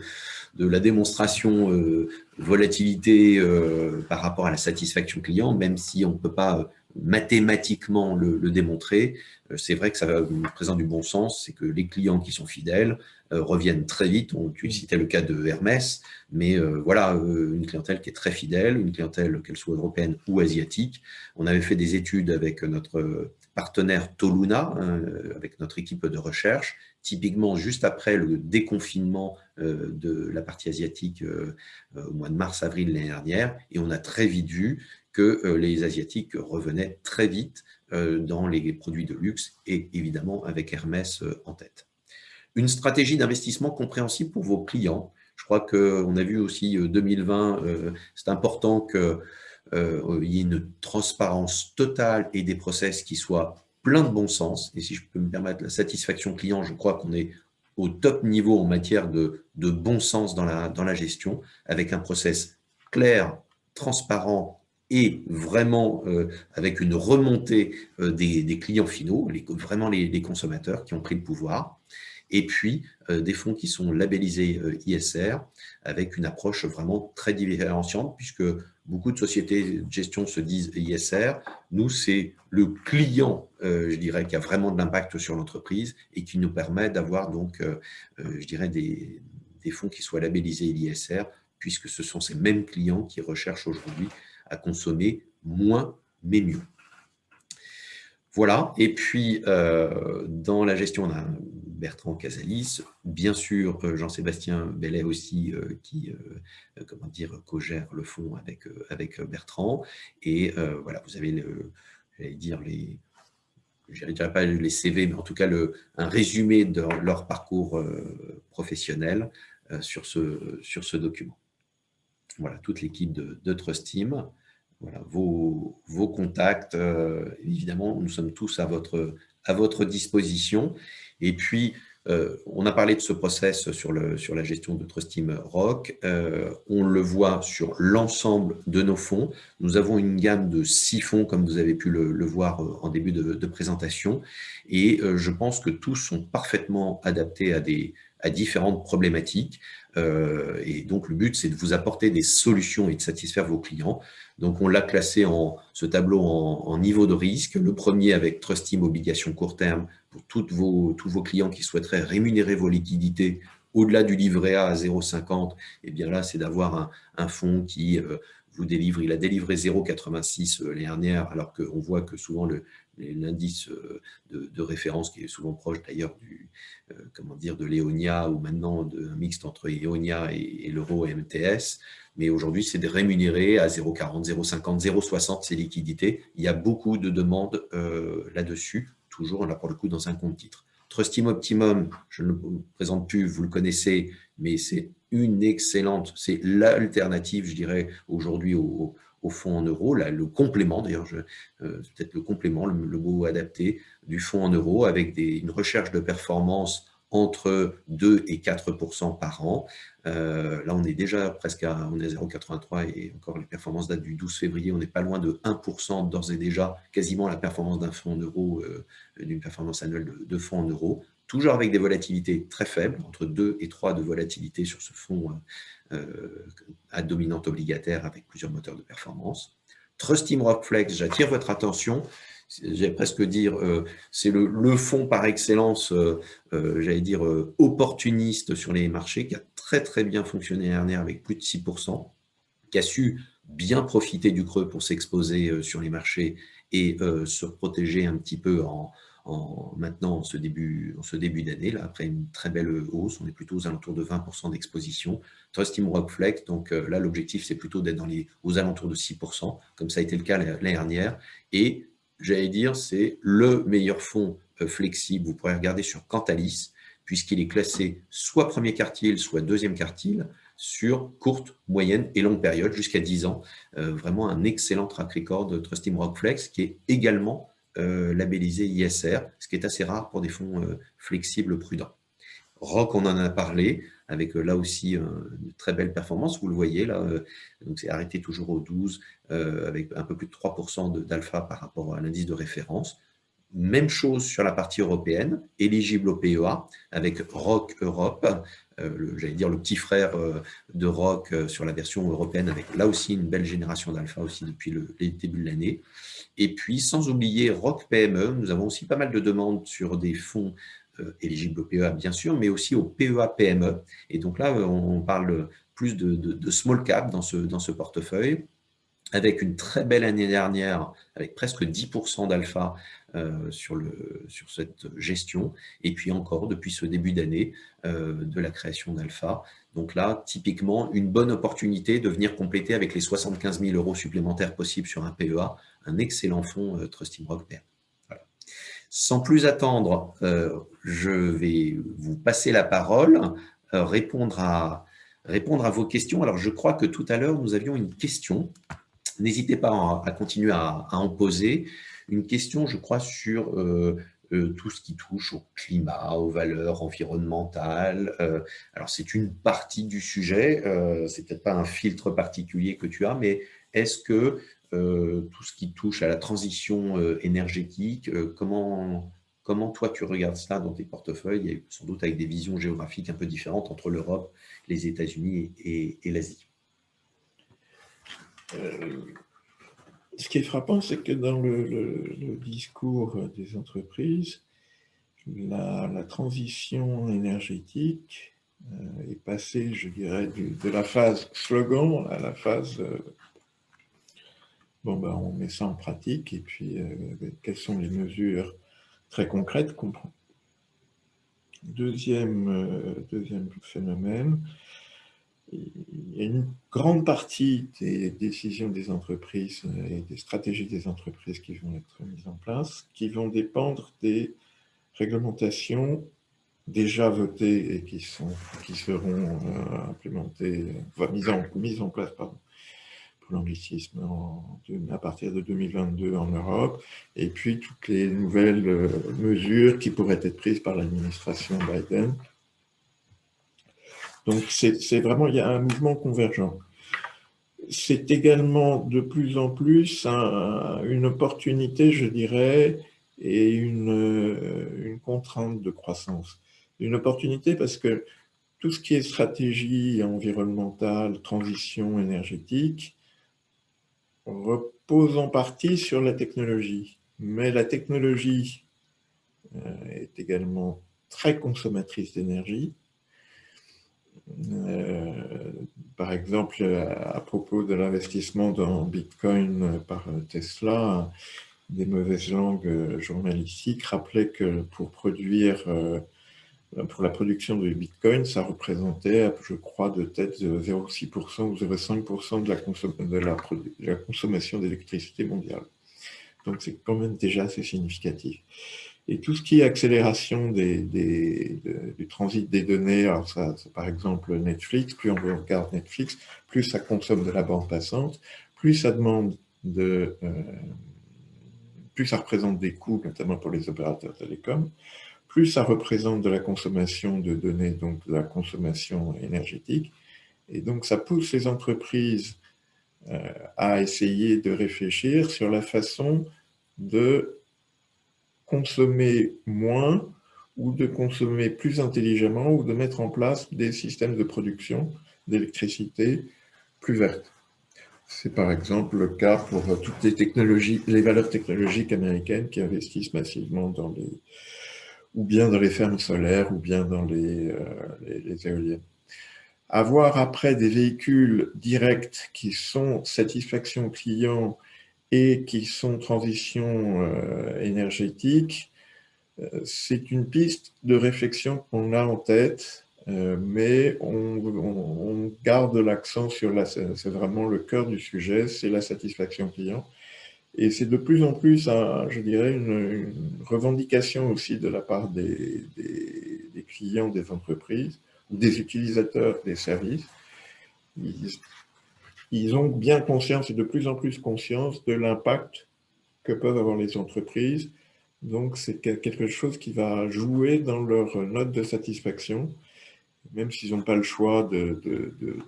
la démonstration euh, volatilité euh, par rapport à la satisfaction client, même si on ne peut pas mathématiquement le, démontrer, euh, c'est vrai que ça présente du bon sens, c'est que les clients qui sont fidèles euh, reviennent très vite. On, tu citais le cas de Hermès, mais euh, voilà, une clientèle qui est très fidèle, une clientèle qu'elle soit européenne ou asiatique. On avait fait des études avec notre partenaire Toluna, hein, avec notre équipe de recherche, typiquement juste après le déconfinement de la partie asiatique au mois de mars-avril l'année dernière, et on a très vite vu que euh, les Asiatiques revenaient très vite euh, dans les produits de luxe et évidemment avec Hermès euh, en tête. Une stratégie d'investissement compréhensible pour vos clients. Je crois qu'on a vu aussi 2020, c'est important qu'il y ait une transparence totale et des process qui soient pleins de bon sens. Et si je peux me permettre, la satisfaction client, je crois qu'on est au top niveau en matière de, bon sens dans la, dans la gestion, avec un process clair, transparent et vraiment euh, avec une remontée euh, des, clients finaux, vraiment les, consommateurs qui ont pris le pouvoir, et puis euh, des fonds qui sont labellisés ISR avec une approche vraiment très différenciante puisque beaucoup de sociétés de gestion se disent ISR. Nous, c'est le client, je dirais, qui a vraiment de l'impact sur l'entreprise et qui nous permet d'avoir donc, je dirais, des fonds qui soient labellisés ISR puisque ce sont ces mêmes clients qui recherchent aujourd'hui à consommer moins mais mieux. Voilà, et puis euh, dans la gestion, on a Bertrand Casalis, bien sûr Jean-Sébastien Bellet aussi qui comment dire co-gère le fonds avec avec Bertrand et voilà vous avez j'allais dire les je ne dirais pas les CV, mais en tout cas le, un résumé de leur parcours professionnel sur, ce, sur ce document. Voilà, toute l'équipe de, de Trust Team voilà, vos, contacts. Euh, évidemment, nous sommes tous à votre, à votre disposition. Et puis, euh, on a parlé de ce process sur, le, sur la gestion de Trust Team Rock. Euh, on le voit sur l'ensemble de nos fonds. Nous avons une gamme de six fonds, comme vous avez pu le, voir en début de présentation. Et je pense que tous sont parfaitement adaptés à, des, à différentes problématiques. Euh, et donc, le but, c'est de vous apporter des solutions et de satisfaire vos clients. Donc, on l'a classé en ce tableau en, niveau de risque. Le premier avec Trust Team Obligations court terme pour toutes vos, tous vos clients qui souhaiteraient rémunérer vos liquidités au-delà du livret A à 0,50. Et eh bien là, c'est d'avoir un, un, fonds qui euh, vous délivre. Il a délivré 0,86 euh, l'année dernière, alors qu'on voit que souvent le, l'indice euh, de, référence qui est souvent proche d'ailleurs du euh, comment dire de l'Eonia ou maintenant d'un mixte entre Eonia et, l'euro et MTS. Mais aujourd'hui, c'est de rémunérer à 0,40, 0,50, 0,60 ces liquidités. Il y a beaucoup de demandes euh, là-dessus, toujours là pour le coup dans un compte titre. Trustim Optimum, je ne le présente plus, vous le connaissez, mais c'est une excellente, c'est l'alternative, je dirais, aujourd'hui au, au fonds en euros, le complément, d'ailleurs, euh, peut-être le complément, le, mot adapté, du fonds en euros avec une recherche de performance entre 2 et 4% par an. Euh, là, on est déjà presque à, on est 0,83 et encore les performances datent du 12 février, on n'est pas loin de 1% d'ores et déjà, quasiment la performance d'un fonds en euros, euh, d'une performance annuelle de, de, fonds en euros, toujours avec des volatilités très faibles, entre 2 et 3 de volatilité sur ce fonds euh, à dominante obligataire avec plusieurs moteurs de performance. Trust Team Rockflex, j'attire votre attention, j'allais presque dire, euh, c'est le, fonds par excellence, euh, j'allais dire, opportuniste sur les marchés, qui a très très bien fonctionné l'année dernière avec plus de 6%, qui a su bien profiter du creux pour s'exposer sur les marchés et se protéger un petit peu en, en, maintenant en ce début, d'année, après une très belle hausse, on est plutôt aux alentours de 20% d'exposition. Trust Team Rockflex, donc euh, là l'objectif c'est plutôt d'être aux alentours de 6%, comme ça a été le cas l'année dernière. Et j'allais dire, c'est le meilleur fonds euh, flexible, vous pourrez regarder sur Cantalis, puisqu'il est classé soit premier quartile, soit deuxième quartile, sur courte, moyenne et longue période, jusqu'à 10 ans. Euh, vraiment un excellent track record de Trust Team Rockflex, qui est également euh, labellisé ISR, ce qui est assez rare pour des fonds euh, flexibles prudents. ROC, on en a parlé, avec euh, là aussi une très belle performance, vous le voyez là, c'est arrêté toujours au 12, avec un peu plus de 3% d'alpha par rapport à l'indice de référence. Même chose sur la partie européenne, éligible au PEA, avec ROC Europe, j'allais dire le petit frère de ROC sur la version européenne, avec là aussi une belle génération d'alpha aussi depuis le début de l'année. Et puis, sans oublier ROC PME, nous avons aussi pas mal de demandes sur des fonds euh, éligibles au PEA, bien sûr, mais aussi au PEA PME. Et donc là, on parle plus de, small cap dans ce, dans ce portefeuille, avec une très belle année dernière, avec presque 10% d'alpha euh, sur, sur cette gestion, et puis encore depuis ce début d'année euh, de la création d'alpha. Donc là, typiquement, une bonne opportunité de venir compléter avec les 75 000 euros supplémentaires possibles sur un PEA, un excellent fonds euh, Trusting Rock Sans plus attendre, euh, je vais vous passer la parole, euh, répondre, à, répondre à vos questions. Alors, je crois que tout à l'heure, nous avions une question. N'hésitez pas à, continuer à, en poser. Une question, je crois, sur tout ce qui touche au climat, aux valeurs environnementales. alors, c'est une partie du sujet. c'est peut-être pas un filtre particulier que tu as, mais est-ce que euh, tout ce qui touche à la transition euh, énergétique. Euh, comment, comment toi tu regardes ça dans tes portefeuilles, sans doute avec des visions géographiques un peu différentes entre l'Europe, les États-Unis et, l'Asie? Ce qui est frappant, c'est que dans le, discours des entreprises, la, transition énergétique est passée, je dirais, de la phase slogan à la phase Bon, ben, on met ça en pratique et puis euh, quelles sont les mesures très concrètes qu'on prend? Deuxième, deuxième phénomène, il y a une grande partie des décisions des entreprises et des stratégies des entreprises qui vont être mises en place, qui vont dépendre des réglementations déjà votées et qui, sont, qui seront euh, implémentées, enfin, mises, en, mises en place pardon, pour l'anglicisme à partir de 2022 en Europe, et puis toutes les nouvelles euh, mesures qui pourraient être prises par l'administration Biden donc, c'est vraiment, il y a un mouvement convergent. C'est également de plus en plus une opportunité, je dirais, et une, contrainte de croissance. Une opportunité parce que tout ce qui est stratégie environnementale, transition énergétique, repose en partie sur la technologie. Mais la technologie euh, est également très consommatrice d'énergie euh, par exemple, à propos de l'investissement dans Bitcoin par Tesla, des mauvaises langues journalistiques rappelaient que pour produire, euh, pour la production de Bitcoin, ça représentait, je crois, de tête 0,6% ou 0,5% de, de, de la consommation d'électricité mondiale. Donc c'est quand même déjà assez significatif. Et tout ce qui est accélération du transit des données, alors ça, par exemple Netflix, plus on regarde Netflix, plus ça consomme de la bande passante, plus ça demande de, euh, plus ça représente des coûts, notamment pour les opérateurs télécoms, plus ça représente de la consommation de données, donc de la consommation énergétique, et donc ça pousse les entreprises euh, à essayer de réfléchir sur la façon de consommer moins ou de consommer plus intelligemment ou de mettre en place des systèmes de production d'électricité plus vertes. C'est par exemple le cas pour toutes les technologies, les valeurs technologiques américaines qui investissent massivement dans les, ou bien dans les fermes solaires, ou bien dans les, euh, les éoliennes. Avoir après des véhicules directs qui sont satisfaction client et qui sont transition euh, énergétique, euh, c'est une piste de réflexion qu'on a en tête, euh, mais on, garde l'accent sur la, c'est vraiment le cœur du sujet, c'est la satisfaction client. Et c'est de plus en plus, je dirais, une, revendication aussi de la part des, clients des entreprises des utilisateurs des services ils ont bien conscience et de plus en plus conscience de l'impact que peuvent avoir les entreprises. Donc, c'est quelque chose qui va jouer dans leur note de satisfaction. Même s'ils n'ont pas le choix de,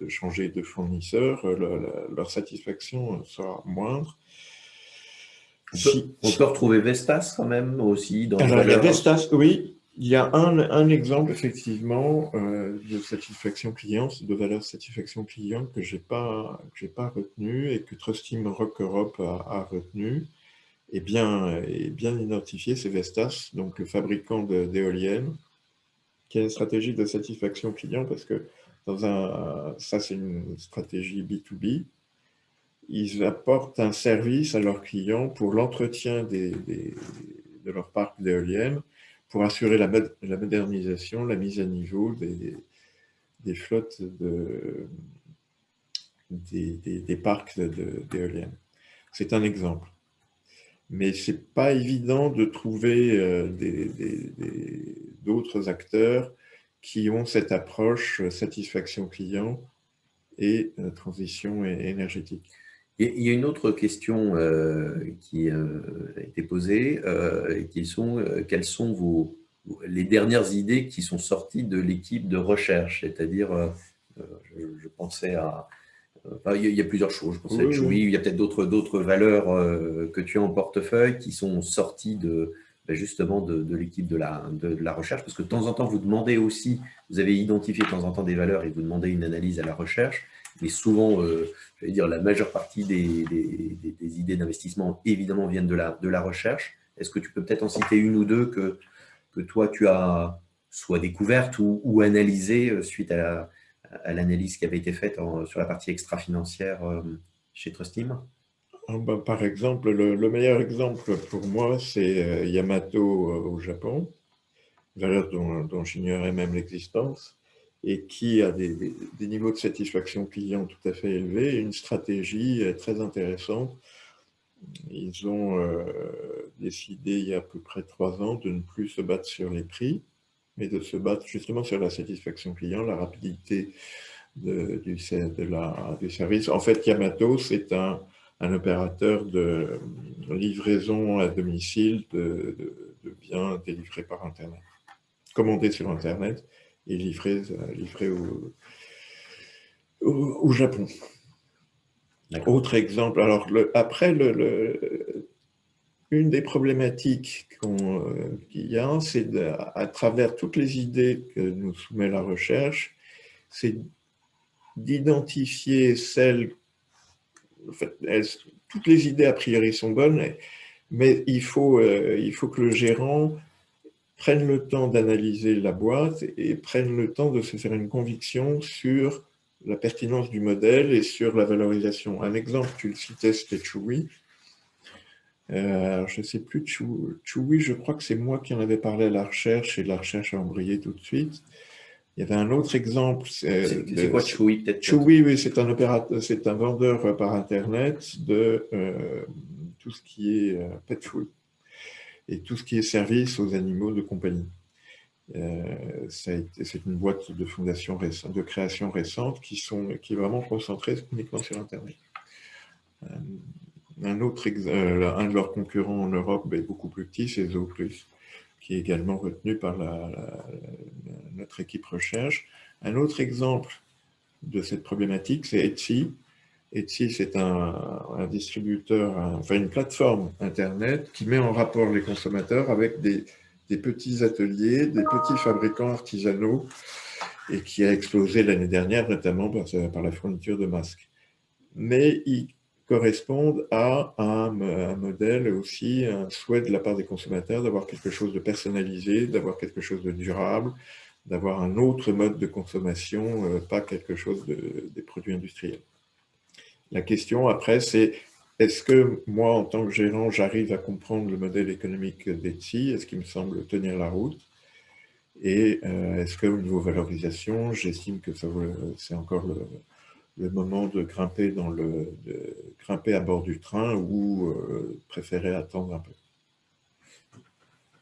changer de fournisseur, leur, satisfaction sera moindre. On peut, retrouver Vestas quand même aussi dans Alors, Vestas, oui, il y a un, exemple, effectivement, euh, de satisfaction client, de valeur satisfaction client que je n'ai pas, retenu et que Trust Team Rock Europe a, retenu et bien, identifié, c'est Vestas, donc le fabricant d'éoliennes, qui a une stratégie de satisfaction client? Parce que dans un, ça c'est une stratégie B2B, ils apportent un service à leurs clients pour l'entretien de leur parc d'éoliennes pour assurer la, la, modernisation, la mise à niveau des, flottes de, des, des, parcs d'éoliennes. C'est un exemple. Mais ce n'est pas évident de trouver euh, d'autres acteurs qui ont cette approche euh, satisfaction client et euh, transition énergétique. Il y a une autre question euh, qui euh, a été posée, euh, qui sont quelles sont vos, les dernières idées qui sont sorties de l'équipe de recherche? C'est-à-dire, je, pensais à... il, y a, plusieurs choses. Je pensais à il y a peut-être d'autres valeurs que tu as en portefeuille qui sont sorties de, ben, justement de, l'équipe de la, de, la recherche, parce que de temps en temps, vous demandez aussi, vous avez identifié de temps en temps des valeurs et vous demandez une analyse à la recherche, mais souvent, dire, la majeure partie des, idées d'investissement, évidemment, viennent de la, recherche. Est-ce que tu peux peut-être en citer une ou deux que, toi, tu as soit découvertes ou, ou analysées euh, suite à l'analyse qui avait été faite sur la partie extra-financière euh, chez Trustim? Ah bah, Par exemple, le, meilleur exemple pour moi, c'est euh, Yamato au Japon, valeur dont, j'ignorais même l'existence, et qui a des, niveaux de satisfaction client tout à fait élevés, une stratégie très intéressante. Ils ont euh, décidé il y a à peu près trois ans de ne plus se battre sur les prix, mais de se battre justement sur la satisfaction client, la rapidité du, service. En fait, Yamato, c'est un, opérateur de livraison à domicile de, biens délivrés par Internet, commandés sur Internet et livrés, livrés au, au, Japon. Autre exemple, alors le, après, le, une des problématiques euh, qu'il y a, c'est à travers toutes les idées que nous soumet la recherche, c'est d'identifier celles, en fait, toutes les idées a priori sont bonnes, mais il faut, euh, il faut que le gérant prenne le temps d'analyser la boîte et prenne le temps de se faire une conviction sur la pertinence du modèle et sur la valorisation. Un exemple, tu le citais, c'était Chewy. Euh, je ne sais plus, Chewy, je crois que c'est moi qui en avais parlé à la recherche et la recherche a embrayé tout de suite. Il y avait un autre exemple. C'est quoi Chewy Chewy, oui, c'est un, un vendeur par Internet de euh, tout ce qui est euh, pet food et tout ce qui est service aux animaux de compagnie. Euh, c'est une boîte de fondation de création récente qui, sont, qui est vraiment concentrée uniquement sur Internet. un, autre, un de leurs concurrents en Europe est beaucoup plus petit, c'est Zooplus qui est également retenu par notre équipe recherche. Un autre exemple de cette problématique, c'est Etsy. Etsy, c'est un, distributeur, enfin une plateforme Internet qui met en rapport les consommateurs avec des, petits ateliers, des petits fabricants artisanaux et qui a explosé l'année dernière, notamment par, la fourniture de masques. Mais il correspondent à un, modèle aussi, un souhait de la part des consommateurs d'avoir quelque chose de personnalisé, d'avoir quelque chose de durable, d'avoir un autre mode de consommation, euh, pas quelque chose de, des produits industriels. La question après, c'est est-ce que moi, en tant que gérant, j'arrive à comprendre le modèle économique d'Etsy? Est-ce qu'il me semble tenir la route? Et euh, est-ce qu'au niveau valorisation, j'estime que c'est encore le, moment de grimper à bord du train ou euh, préférer attendre un peu?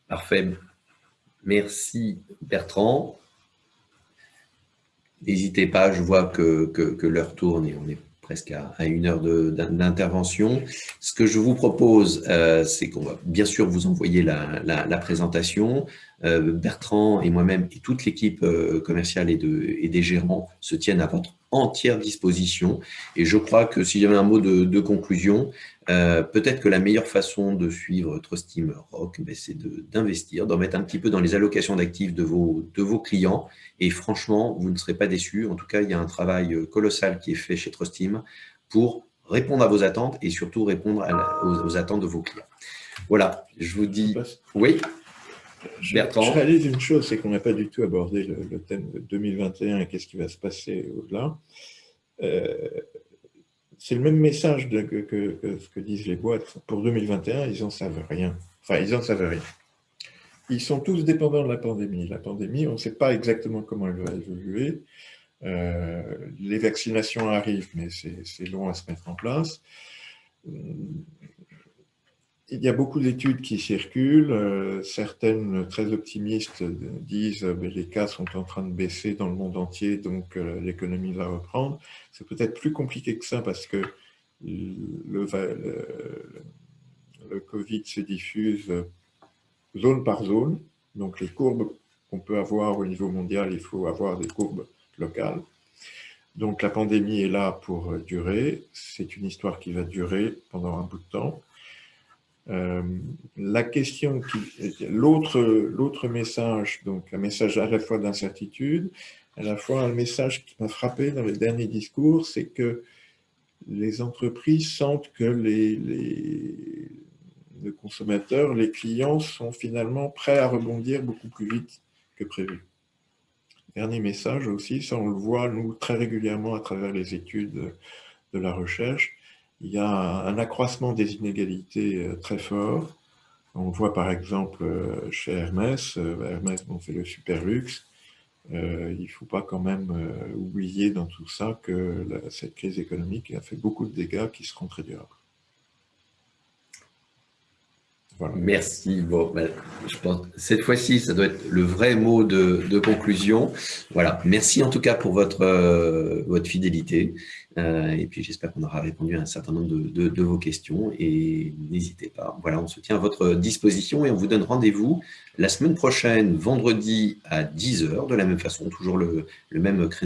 Parfait. Merci Bertrand. N'hésitez pas, je vois que, que, l'heure tourne et on est presque à, une heure d'intervention. Ce que je vous propose, euh, c'est qu'on va bien sûr vous envoyer la, la, présentation. Euh, Bertrand et moi-même et toute l'équipe commerciale et, de, et des gérants se tiennent à votre entière disposition. Et je crois que s'il y avait un mot de, conclusion, euh, peut-être que la meilleure façon de suivre Trustim Rock, ben, c'est d'investir, d'en mettre un petit peu dans les allocations d'actifs de vos, de vos clients. Et franchement, vous ne serez pas déçus. En tout cas, il y a un travail colossal qui est fait chez Trustim pour répondre à vos attentes et surtout répondre aux, attentes de vos clients. Voilà, je vous dis... Oui je, je, réalise une chose, c'est qu'on n'a pas du tout abordé le, thème de 2021 et qu'est-ce qui va se passer au-delà. Euh, c'est le même message que, ce que disent les boîtes. Pour 2021, ils n'en savent rien. Enfin, ils n'en savent rien. Ils sont tous dépendants de la pandémie. La pandémie, on ne sait pas exactement comment elle va évoluer. Euh, les vaccinations arrivent, mais c'est long à se mettre en place il y a beaucoup d'études qui circulent. Euh, certaines très optimistes disent que euh, les cas sont en train de baisser dans le monde entier, donc euh, l'économie va reprendre. C'est peut-être plus compliqué que ça parce que le, le, Covid se diffuse zone par zone. Donc les courbes qu'on peut avoir au niveau mondial, il faut avoir des courbes locales. Donc la pandémie est là pour durer. C'est une histoire qui va durer pendant un bout de temps. Euh, la question, l'autre message, donc un message à la fois d'incertitude, à la fois un message qui m'a frappé dans les derniers discours, c'est que les entreprises sentent que les, les, consommateurs, les clients sont finalement prêts à rebondir beaucoup plus vite que prévu. Dernier message aussi, ça on le voit nous très régulièrement à travers les études de la recherche, il y a un accroissement des inégalités euh, très fort. On voit par exemple chez Hermès, Hermès bon, c'est le super luxe, il ne faut pas quand même oublier dans tout ça que cette crise économique a fait beaucoup de dégâts qui seront très Merci. Bon, ben, je pense cette fois-ci, ça doit être le vrai mot de, conclusion. Voilà. Merci en tout cas pour votre, euh, votre fidélité. Euh, et puis, j'espère qu'on aura répondu à un certain nombre de, vos questions. Et n'hésitez pas. Voilà, on se tient à votre disposition et on vous donne rendez-vous la semaine prochaine, vendredi à 10h, de la même façon, toujours le même créneau